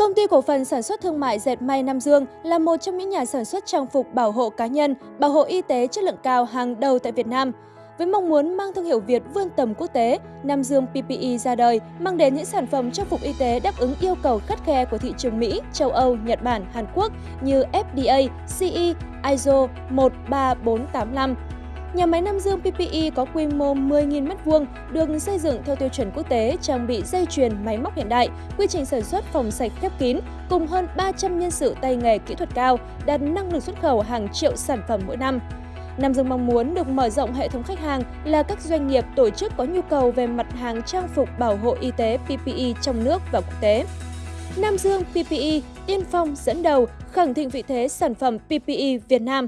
Công ty cổ phần sản xuất thương mại dệt may Nam Dương là một trong những nhà sản xuất trang phục bảo hộ cá nhân, bảo hộ y tế chất lượng cao hàng đầu tại Việt Nam. Với mong muốn mang thương hiệu Việt vươn tầm quốc tế, Nam Dương PPE ra đời mang đến những sản phẩm trang phục y tế đáp ứng yêu cầu khắt khe của thị trường Mỹ, châu Âu, Nhật Bản, Hàn Quốc như FDA, CE, ISO 13485. Nhà máy Nam Dương PPE có quy mô 10.000 m2, được xây dựng theo tiêu chuẩn quốc tế, trang bị dây chuyền, máy móc hiện đại, quy trình sản xuất phòng sạch khép kín, cùng hơn 300 nhân sự tay nghề kỹ thuật cao, đạt năng lực xuất khẩu hàng triệu sản phẩm mỗi năm. Nam Dương mong muốn được mở rộng hệ thống khách hàng là các doanh nghiệp tổ chức có nhu cầu về mặt hàng trang phục bảo hộ y tế PPE trong nước và quốc tế. Nam Dương PPE tiên phong dẫn đầu khẳng định vị thế sản phẩm PPE Việt Nam.